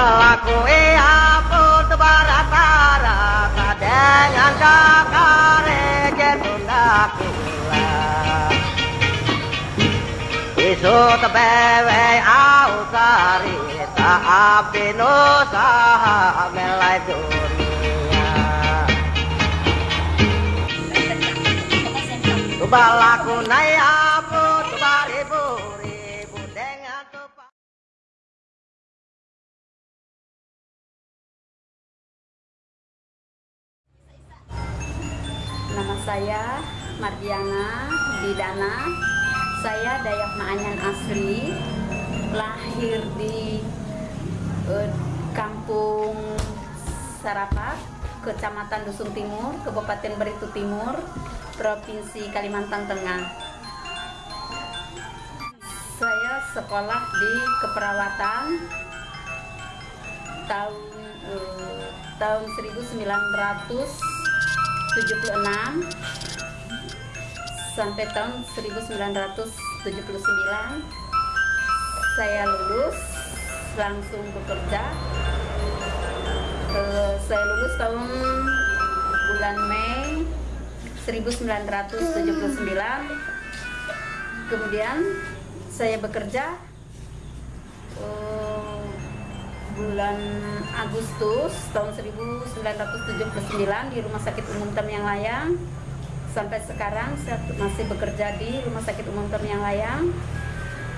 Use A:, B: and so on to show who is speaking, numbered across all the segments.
A: Akui aku tebarata-rata dengan kakare jetunda kula Isu tebewe au sarita abdi nusaha melai dunia. Tubalaku nai
B: Nama saya Mardiana Didana. Saya Dayak Maanyan asli, lahir di eh, Kampung Sarapat, Kecamatan Dusun Timur, Kabupaten Beritu Timur, Provinsi Kalimantan Tengah. Saya sekolah di keperawatan tahun eh, tahun 1976 sampai tahun 1979 saya lulus langsung bekerja. Eh, saya lulus tahun bulan Mei 1979 kemudian saya bekerja eh, bulan Agustus tahun 1979 di Rumah Sakit Umum Tamiang Layang. Sampai sekarang saya masih bekerja di Rumah Sakit Umum Tamiang Layang.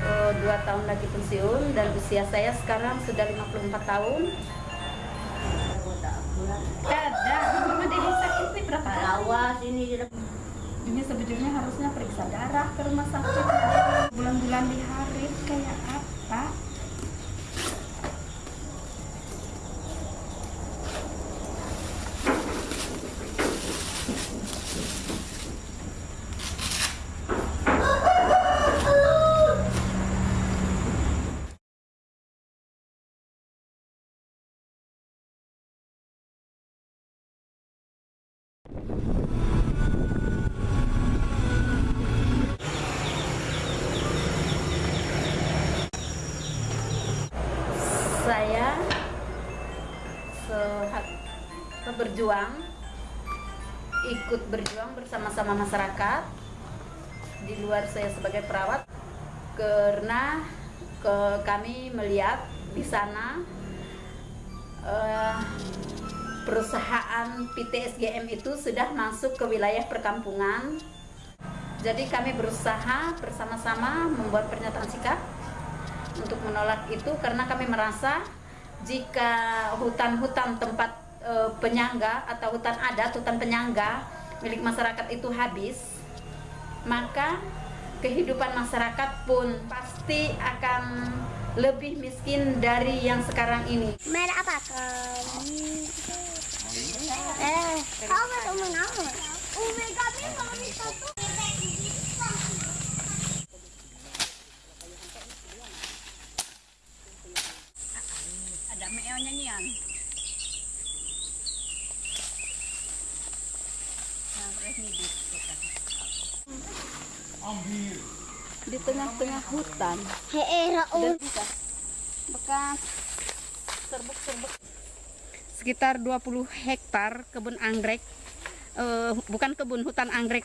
B: Eh, dua tahun lagi pensiun dan usia saya sekarang sudah 54 tahun. Ada cuma dia sakit nih berapa?
C: Awas ini.
B: Ini sebetulnya harusnya periksa darah ke rumah sakit. Bulan-bulan di hari kayak apa saya sehat berjuang ikut berjuang bersama-sama masyarakat. Di luar saya sebagai perawat karena ke kami melihat di sana eh, perusahaan PT SGM itu sudah masuk ke wilayah perkampungan. Jadi kami berusaha bersama-sama membuat pernyataan sikap untuk menolak itu karena kami merasa jika hutan-hutan tempat e, penyangga atau hutan adat, hutan penyangga milik masyarakat itu habis, maka kehidupan masyarakat pun pasti akan lebih miskin dari yang sekarang ini.
C: Merah apa kan? Eh, kamu tuh menang. Omega kami satu.
B: Tengah-tengah hutan. Dan
C: Raul.
B: bekas. Serbuk-serbuk sekitar 20 hektar kebun anggrek eh, bukan kebun hutan anggrek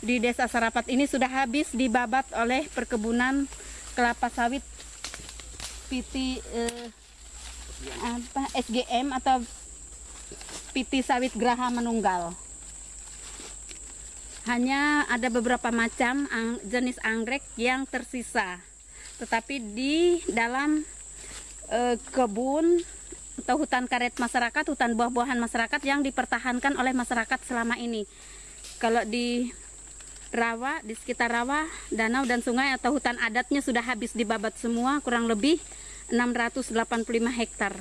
B: di desa Sarapat ini sudah habis dibabat oleh perkebunan kelapa sawit PT eh, apa SGM atau PT Sawit Graha Menunggal hanya ada beberapa macam ang- jenis anggrek yang tersisa tetapi di dalam eh, kebun atau hutan karet masyarakat, hutan buah-buahan masyarakat yang dipertahankan oleh masyarakat selama ini. Kalau di rawa, di sekitar rawa, danau dan sungai atau hutan adatnya sudah habis dibabat semua, kurang lebih 685 hektar.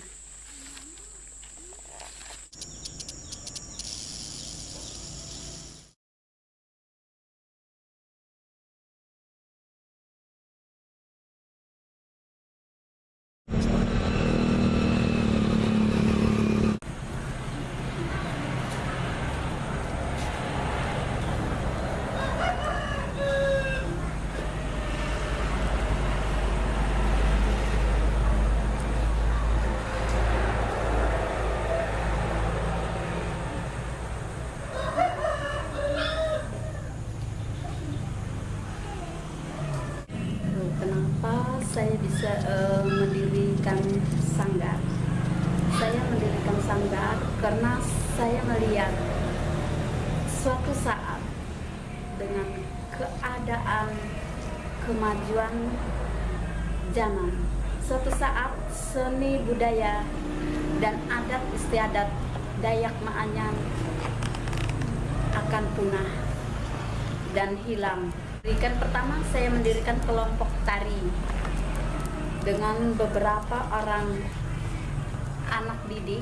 B: Saya bisa eh, mendirikan sanggar? Saya mendirikan sanggar karena saya melihat suatu saat dengan keadaan kemajuan zaman, suatu saat seni budaya dan adat istiadat Dayak Maanyan akan punah dan hilang. Mendirikan pertama saya mendirikan kelompok tari dengan beberapa orang anak didik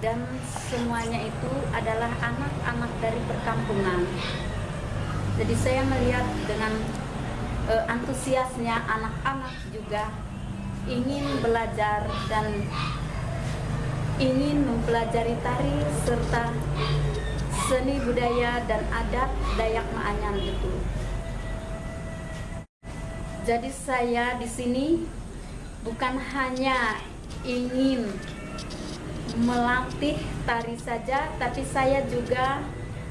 B: dan semuanya itu adalah anak-anak dari perkampungan. Jadi saya melihat dengan eh, antusiasnya anak-anak juga ingin belajar dan ingin mempelajari tari serta seni budaya dan adat Dayak Maanyan itu. Jadi saya di sini bukan hanya ingin melatih tari saja, tapi saya juga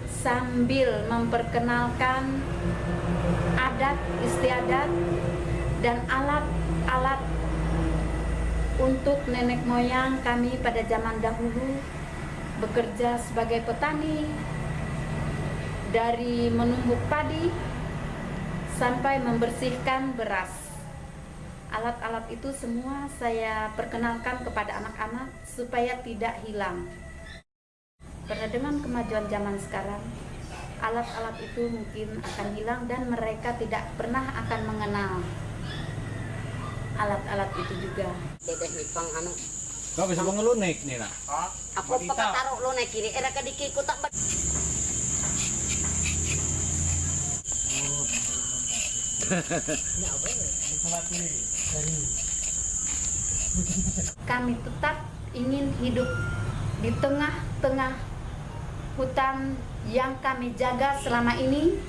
B: sambil memperkenalkan adat istiadat dan alat-alat untuk nenek moyang kami pada zaman dahulu bekerja sebagai petani dari menumbuk padi sampai membersihkan beras. Alat-alat itu semua saya perkenalkan kepada anak-anak supaya tidak hilang. Karena dengan kemajuan zaman sekarang, alat-alat itu mungkin akan hilang dan mereka tidak pernah akan mengenal alat-alat itu juga.
A: Dedeh anu.
D: Kau bisa mengelunik nih.
A: Aku taruh lo naik kiri. Era kadiki ku tak
B: Kami tetap ingin hidup di tengah-tengah hutan yang kami jaga selama ini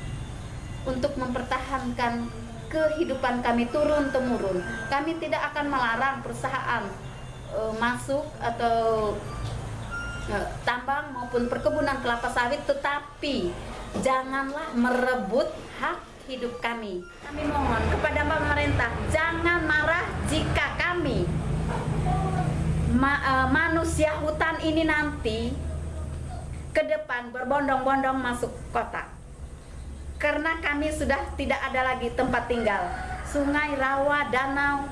B: untuk mempertahankan kehidupan kami turun temurun. Kami tidak akan melarang perusahaan eh, masuk atau eh, tambang maupun perkebunan kelapa sawit, tetapi janganlah merebut hak hidup kami. Kami mohon kepada pemerintah jangan marah jika kami ma- eh, manusia hutan ini nanti ke depan berbondong-bondong masuk kota karena kami sudah tidak ada lagi tempat tinggal. Sungai, rawa, danau,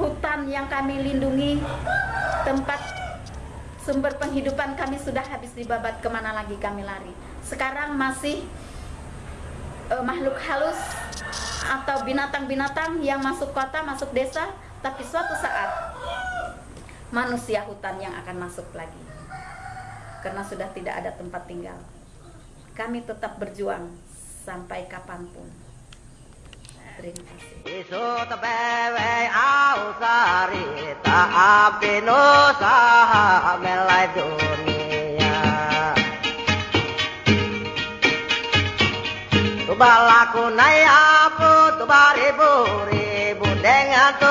B: hutan yang kami lindungi, tempat sumber penghidupan kami sudah habis dibabat ke mana lagi kami lari. Sekarang masih eh, makhluk halus atau binatang-binatang yang masuk kota, masuk desa, tapi suatu saat manusia hutan yang akan masuk lagi. Karena sudah tidak ada tempat tinggal. Kami tetap berjuang sampai kapan pun. Terima kasih.
A: Balaku nai apu tu baribu ribu dengan tu